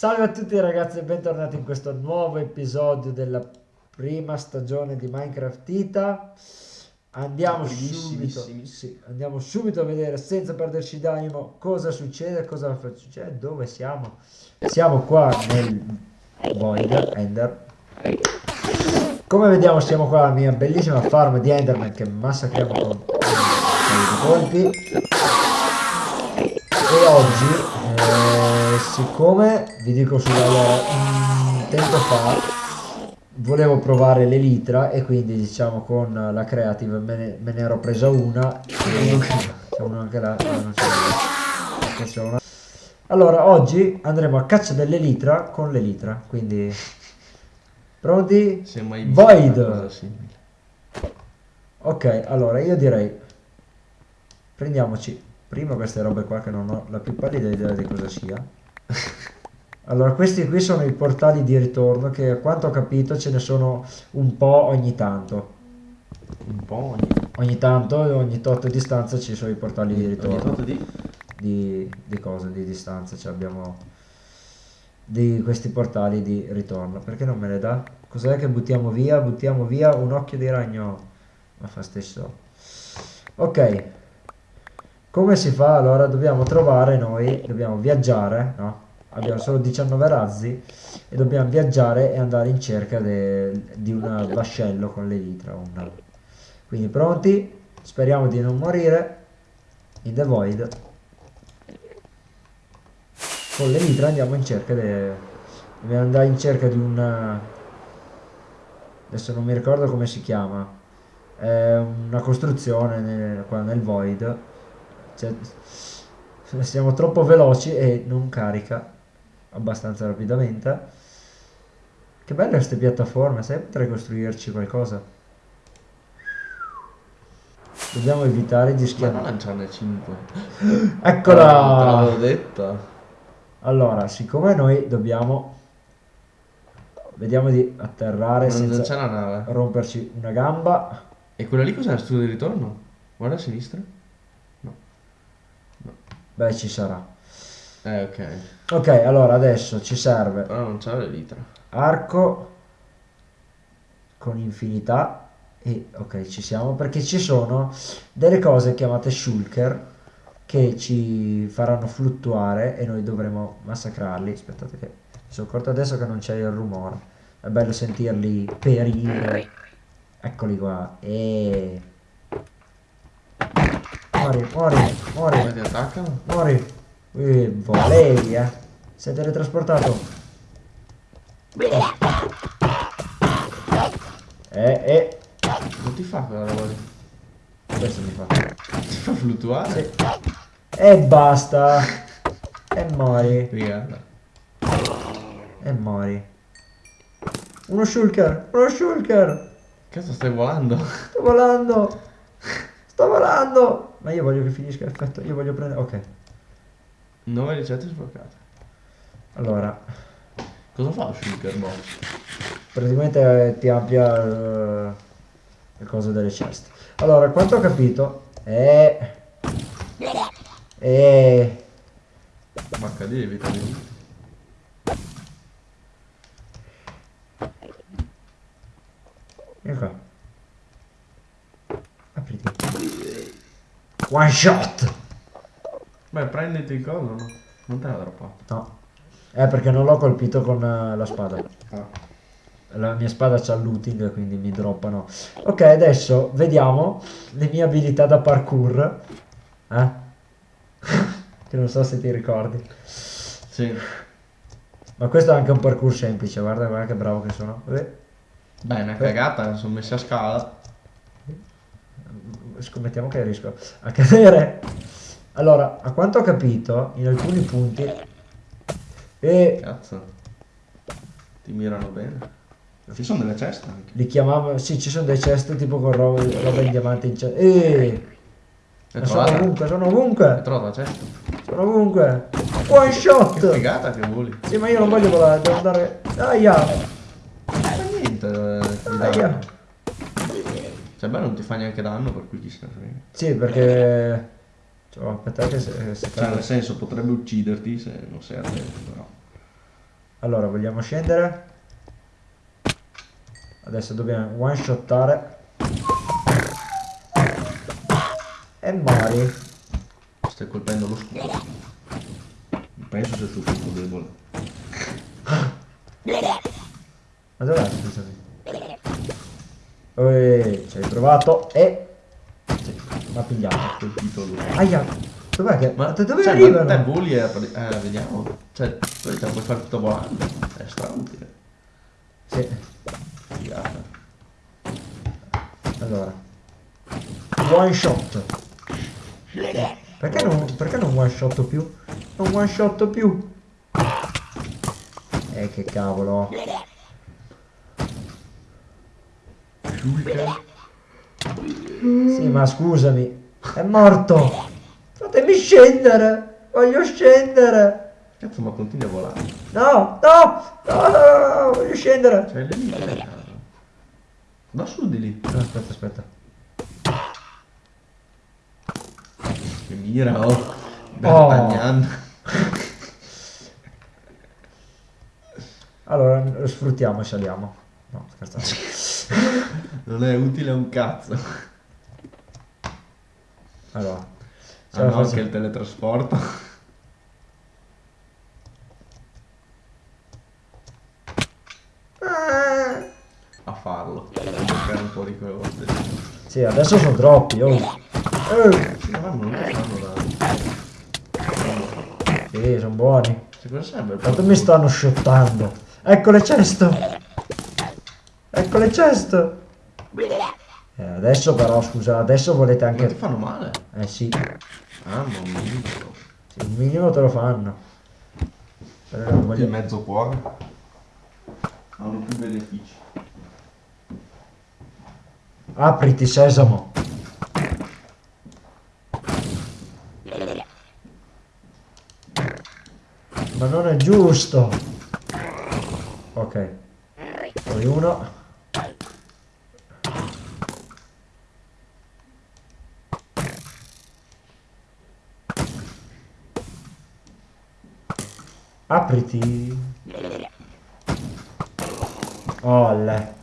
Salve a tutti ragazzi e bentornati in questo nuovo episodio della prima stagione di Minecraft Ita. Andiamo subito, sì, andiamo subito a vedere senza perderci d'animo cosa succede, cosa succede, dove siamo. Siamo qua nel Void Ender. Come vediamo siamo qua alla mia bellissima farm di Enderman che massacriamo con un colpi. E oggi eh, siccome vi dico sulla un tempo fa volevo provare l'elitra e quindi diciamo con la creative me ne, me ne ero presa una. E c'è uno anche là non c'è una. allora oggi andremo a caccia dell'elitra con l'elitra quindi pronti? Void. ok allora io direi prendiamoci prima queste robe qua che non ho la più pallida idea di cosa sia. Allora questi qui sono i portali di ritorno che a quanto ho capito ce ne sono un po' ogni tanto. Un po' ogni, ogni tanto ogni tot distanza ci sono i portali di ritorno. di? Di, di cose di distanza cioè abbiamo di questi portali di ritorno. Perché non me le dà? cos'è che buttiamo via? buttiamo via un occhio di ragno. Ma fa stesso. Ok come si fa? Allora dobbiamo trovare noi, dobbiamo viaggiare, no? Abbiamo solo 19 razzi e dobbiamo viaggiare e andare in cerca di un vascello con l'elitra. Una... Quindi pronti? Speriamo di non morire. In the void. Con l'elitra andiamo in cerca di... Dobbiamo andare in cerca di un... Adesso non mi ricordo come si chiama. È una costruzione nel, qua nel void cioè, siamo troppo veloci e non carica abbastanza rapidamente. Che belle queste piattaforme, sai potrei costruirci qualcosa. Dobbiamo evitare di. Ma non lanciarne 5. Eccola! te l'avevo detta. Allora, siccome noi dobbiamo... Vediamo di atterrare non senza c'è la nave. romperci una gamba. E quella lì cos'è? Studio di ritorno? Guarda a sinistra. Beh, ci sarà. Eh, ok. Ok, allora adesso ci serve... Però non c'è l'elitra. Arco con infinità e ok ci siamo perché ci sono delle cose chiamate shulker che ci faranno fluttuare e noi dovremo massacrarli aspettate che mi sono accorto adesso che non c'è il rumore è bello sentirli perire eccoli qua e Muori, muori, muori. Come ti attaccano? Muori. Eh, volevi, eh. Sei teletrasportato. Eh, eh. Non ti fa quella roba lì? Questo mi fa. Ti fa fluttuare? Sì. E basta. E muori. Rigarda. E muori. Uno shulker, uno shulker. Cazzo stai volando? Sto volando. Sto volando. Ma io voglio che finisca l'effetto, io voglio prendere... Ok. 9 ricette sbloccate. Allora. Cosa fa shulker box? Praticamente eh, ti amplia uh, le cose delle ceste. Allora, quanto ho capito è... È... Ma HD vitamini. Ecco qua. Apriti. One shot! Beh, prenditi il coso, no? Non te la droppa. No. Eh, perché non l'ho colpito con uh, la spada. Ah. La mia spada c'ha looting, quindi mi droppano. Ok, adesso vediamo le mie abilità da parkour. Eh? che non so se ti ricordi. Sì. Ma questo è anche un parkour semplice, guarda, guarda che bravo che sono. Eh. Beh, una cagata, sono messi a scala scommettiamo che riesco a cadere. Allora, a quanto ho capito, in alcuni punti... E... Cazzo. Ti mirano bene. Ci sono delle ceste anche. Li chiamavo... Sì, ci sono delle ceste tipo con roba, roba in diamante in cesta. E... Sono ovunque, sono ovunque. Trovo la cesta. Sono ovunque. One shot. Che figata che voli. Sì, ma io non voglio volare, devo andare... Aia. Ma niente. Eh, Aia. Cioè beh non ti fa neanche danno per cui chi se ne frega. Sì perché... Cioè, aspettate se, se cioè nel senso potrebbe ucciderti se non sei attento però. Allora, vogliamo scendere? Adesso dobbiamo one shottare. E muori. Stai colpendo lo scudo. Penso sia tu punto debole. Ma dov'è? Scusami. Ehi, ci hai provato e... Mi ha pigliato. Colpito lui. Aia, dov'è che... Ma da dove cioè, arrivano? Ma te voli e eh, vediamo. Cioè, puoi fare tutto volando. È strautile. Sì, Figata. allora. One shot. Perché non, perché non one shot più? Non one shot più. Eh, che cavolo. Sì, ma scusami. È morto. Fatemi scendere. Voglio scendere. Cazzo, ma continui a volare. No, no, no, no, no, no, voglio scendere. C'hai le casa. Va su di lì. No, aspetta, aspetta. Che mira, oh. D'Artagnan. Allora, lo sfruttiamo e saliamo. No, scherzate. Non è utile un cazzo. Allora. ce Ah la no, faccio- anche il teletrasporto. A farlo. Cercare un po' di quelle volte. Sì, adesso sono troppi. Oh. Eh, non. Sì, sono buoni. Quanto mi stanno shottando? Ecco le cesto. Ecco le cesto. Eh, adesso però, scusa, adesso volete Ma ti anche... fanno male? Eh sì, Ah, non mi dico. sì, il minimo te lo fanno. Però non Il voglio... mezzo cuore. Hanno più benefici. Apriti, sesamo. Ma non è giusto. Ok. Poi uno. Apriti. Olle.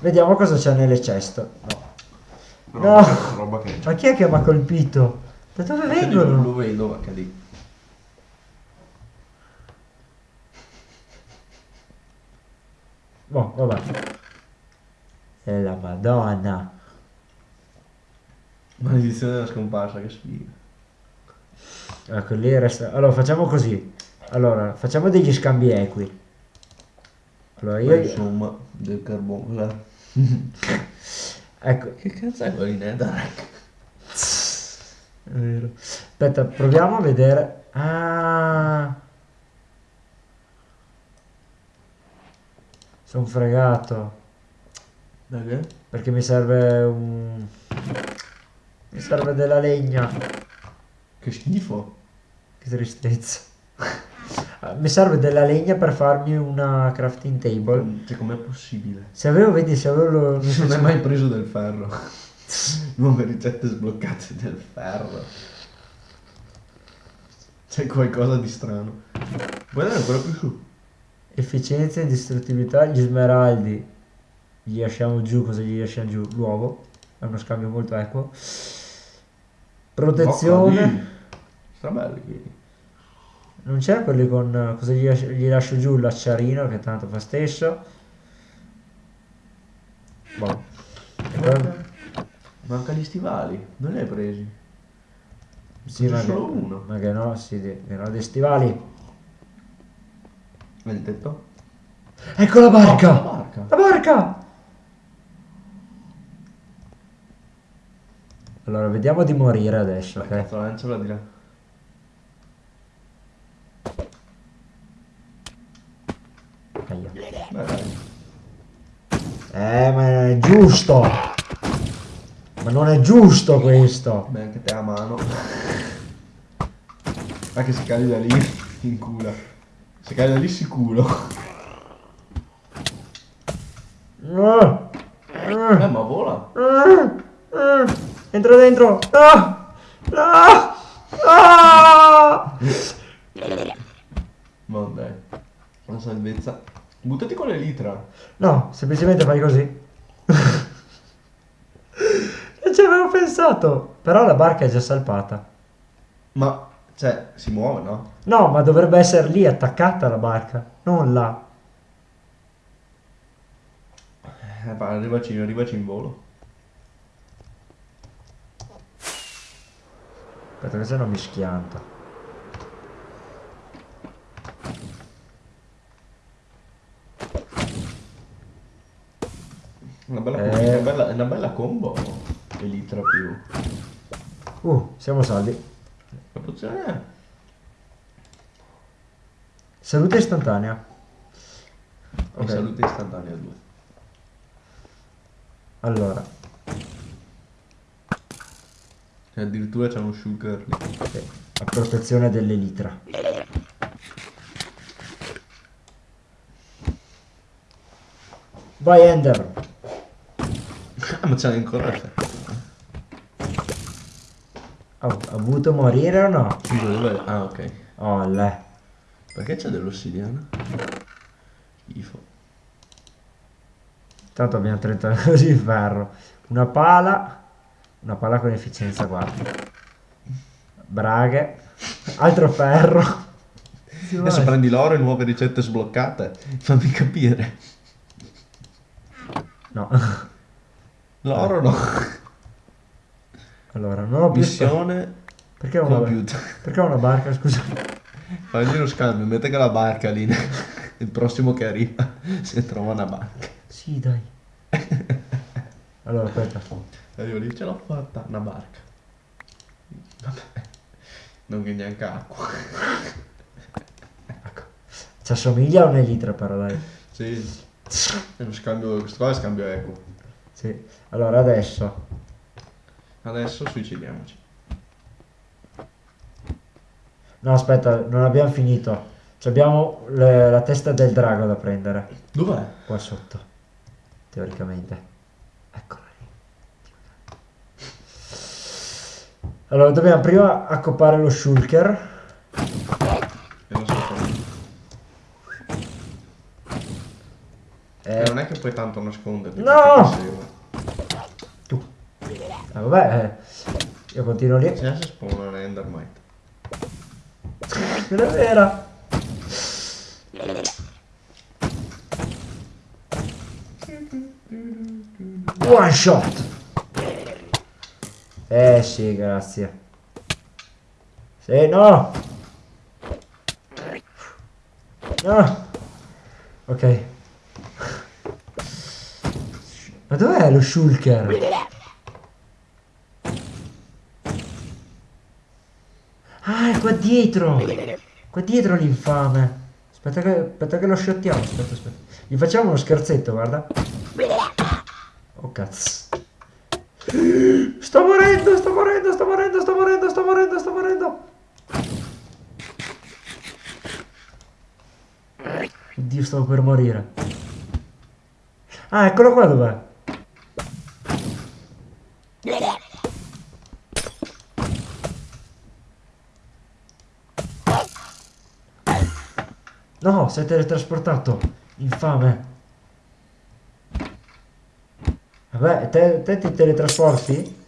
Vediamo cosa c'è nelle ceste. No. No. Roba che... Ma chi è che mi ha colpito? Da dove dico, vengono? Lo vedo, dico. Boh, vabbè. E la madonna. Maledizione della scomparsa, che sfiga. Ecco, lì resta... Allora, facciamo così. Allora, facciamo degli scambi equi. Allora, Io insomma, del carbone. Ecco, Che cazzo è quello in Netherrack? è vero. Aspetta, proviamo a vedere... Ah... Sono fregato. Perché? Perché mi serve un... Mi serve della legna. Che schifo. Che tristezza. Ah, Mi serve della legna per farmi una crafting table. Cioè, com'è possibile? Se avevo, vedi, se avevo... lo- Non hai mai preso del ferro. Nuove ricette sbloccate del ferro. C'è qualcosa di strano. Vuoi dare quello più su? Efficienza e distruttività, gli smeraldi. Gli lasciamo giù, cosa gli lasciamo giù? L'uovo. È uno scambio molto equo. Protezione. Sta bello qui. Non c'è quelli con... Cosa gli, lascio- gli lascio giù? L'acciarino, che tanto fa stesso. Boh. Poi- Manca gli stivali. Non li hai presi? Sì, ma che, solo uno. ma che no, sì, di- che no, dei stivali. Hai detto? Ecco la Oh, la barca! barca. La barca! Allora, vediamo di morire adesso, Beh, ok? cazzo, lanciala di là. Aia. Beh, dai. Eh, ma è giusto! Ma non è giusto questo! Beh, anche te a mano. Ma che se cadi da lì, in culo. Se cadi da lì, sicuro. Ah, Eh, ah, ma vola. ah, ah. Entra dentro! Ah! Ah! Ah! Ma dai. La salvezza. Buttati con l'elitra. No, semplicemente fai così. non ci avevo pensato. Però la barca è già salpata. Ma, cioè, si muove, no? No, ma dovrebbe essere lì attaccata la barca, non là. Eh, va, arrivaci, arrivaci in volo. Aspetta che se no mi schianta. Una bella, Eh. una bella, una bella combo. Elitra più. Uh, siamo salvi. La pozione è... Salute istantanea. Ok. Ok, Salute istantanea 2. allora. E addirittura c'è uno sugar lì. sì, A protezione dell'elitra. Vai Ender. Ah, ma c'è ancora ha avuto morire o no? Dov'è? Ah, ok. Oh, le. Perché c'è dell'ossidiana? Schifo. Tanto abbiamo 30 così di ferro. Una pala. Una pala con efficienza 4. Braghe. Altro ferro. Adesso prendi l'oro e nuove ricette sbloccate. Fammi capire. No. L'oro no. Allora, non ho più... Missione Perché ho una, perché ho una barca, scusa? Fagli lo scambio, mette che la barca lì. Il prossimo che arriva si trova una barca. Sì, dai. Allora, aspetta. Io lì ce l'ho fatta, una barca. Vabbè. Non che neanche acqua. Ci assomiglia a un'elitra però, dai. Sì. È uno scambio, questo qua è scambio equo. Sì. Allora, adesso... Adesso suicidiamoci. No, aspetta, non abbiamo finito. Ci abbiamo le- la testa del drago da prendere. Dov'è? Qua sotto. Teoricamente. Eccola lì. Allora, dobbiamo prima accopare lo shulker. E non so come. Eh, E non è che puoi tanto nasconderti. No! tu. Eh, vabbè, eh, io continuo lì. Se adesso spawna un Endermite. Non è vera. One shot. Eh sì, grazie. Sì, no. No. Ok. Ma dov'è lo shulker? Ah, è qua dietro! Qua dietro l'infame! Aspetta che, aspetta che lo shottiamo, aspetta, aspetta. Gli facciamo uno scherzetto, guarda. Oh cazzo. Sto morendo, sto morendo, sto morendo, sto morendo, sto morendo, sto morendo. Oddio, stavo per morire. Ah, eccolo qua dov'è? No, è teletrasportato. Infame. Vabbè, te, te ti teletrasporti?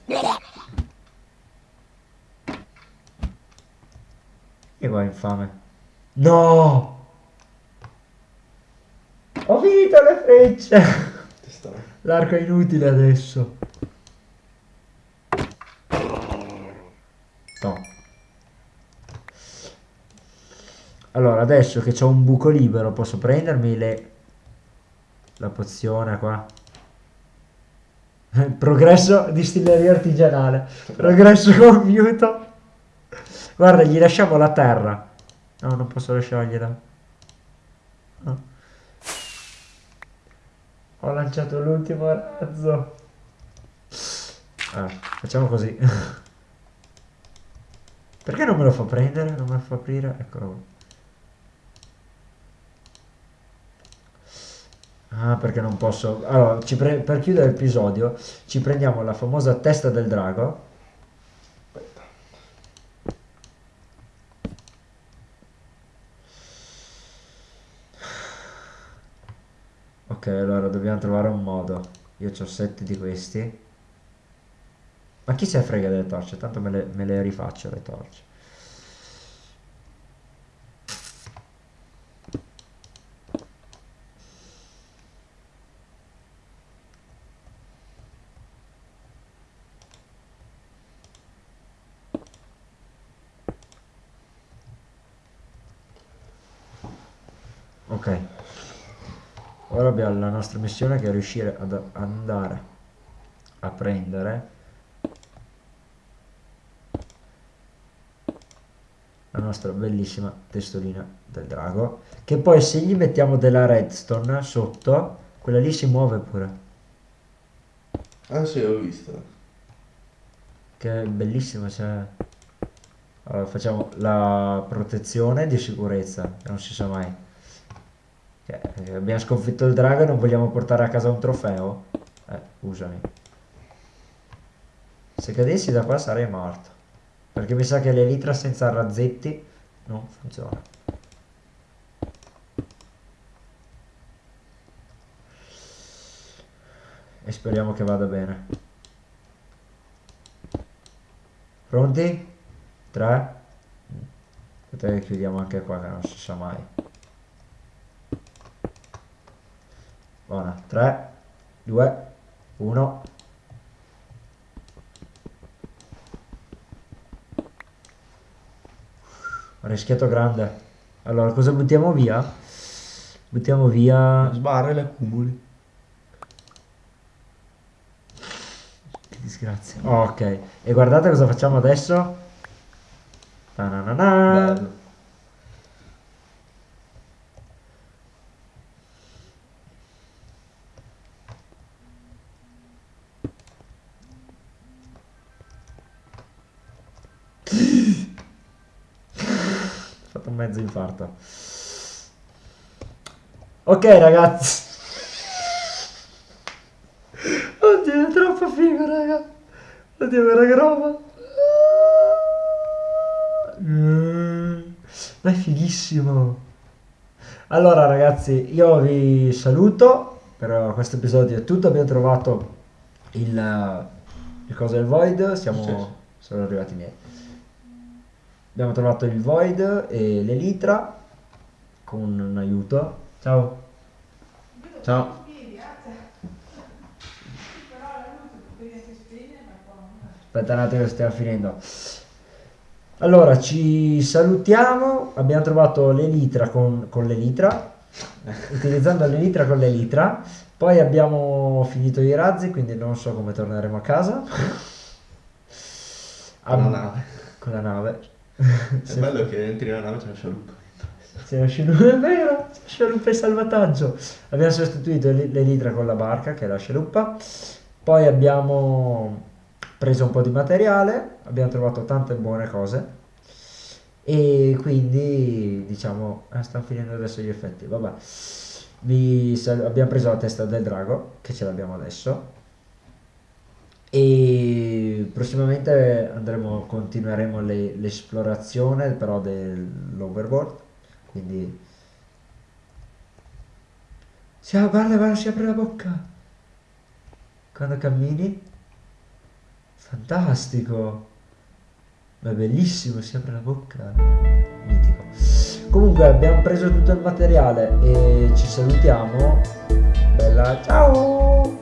E va infame. No! Ho finito le frecce! L'arco è inutile adesso. No. Allora, adesso che c'ho un buco libero, posso prendermi le... La pozione qua. Progresso distilleria artigianale. Progresso compiuto. Guarda, gli lasciamo la terra. No, non posso lasciargliela. No. Ho lanciato l'ultimo razzo. Ah, facciamo così. Perché non me lo fa prendere? Non me lo fa aprire? Eccolo. Ah, perché non posso... Allora, per chiudere l'episodio, ci prendiamo la famosa testa del drago. Aspetta. Ok, allora dobbiamo trovare un modo. Io ho 7 di questi. Ma chi se frega delle torce? Tanto me le, me le rifaccio le torce. Ok. Ora la nostra missione che è riuscire ad andare a prendere la nostra bellissima testolina del drago che poi se gli mettiamo della redstone sotto quella lì si muove pure. Ah sì ho visto. Che è bellissima cioè allora, facciamo la protezione di sicurezza non si sa mai cioè, abbiamo sconfitto il drago e non vogliamo portare a casa un trofeo eh scusami se cadessi da qua sarei morto perché mi sa che l'elitra senza razzetti non funziona. E speriamo che vada bene. Pronti? 3. Aspetta che chiudiamo anche qua che non si sa mai. Buona. 3, 2, 1. rischiato grande. Allora, cosa buttiamo via? Buttiamo via... Sbarre le accumuli. Che disgrazia. Oh, ok. E guardate cosa facciamo adesso. Bello. Mezzo infarto. Ok ragazzi. Oddio, è troppo figo, raga. Oddio, guarda che roba. Mm, ma è fighissimo. Allora ragazzi, io vi saluto. Per questo episodio è tutto. Abbiamo trovato il, il cosa del void. Siamo, sono arrivati i miei. Abbiamo trovato il Void e l'Elitra con un aiuto. Ciao. Ciao. Aspetta un attimo che stiamo finendo. Allora, ci salutiamo. Abbiamo trovato l'Elitra con, con l'Elitra. utilizzando l'Elitra con l'Elitra. Poi abbiamo finito i razzi, quindi non so come torneremo a casa. Con la nave. Con la nave. È bello che entri nella nave c'è una scialuppa. C'è una scialuppa, è vero, scialuppa e salvataggio. Abbiamo sostituito l'elitra con la barca, che è la scialuppa. Poi abbiamo preso un po' di materiale, abbiamo trovato tante buone cose. E quindi, diciamo, eh, stanno finendo adesso gli effetti. Vabbè, Vi, abbiamo preso la testa del drago, che ce l'abbiamo adesso e prossimamente andremo, continueremo l'esplorazione però dell'overboard. Quindi si, guarda, guarda, si apre la bocca. Quando cammini? Fantastico. Ma è bellissimo si apre la bocca. Mitico. Comunque abbiamo preso tutto il materiale e ci salutiamo. Bella ciao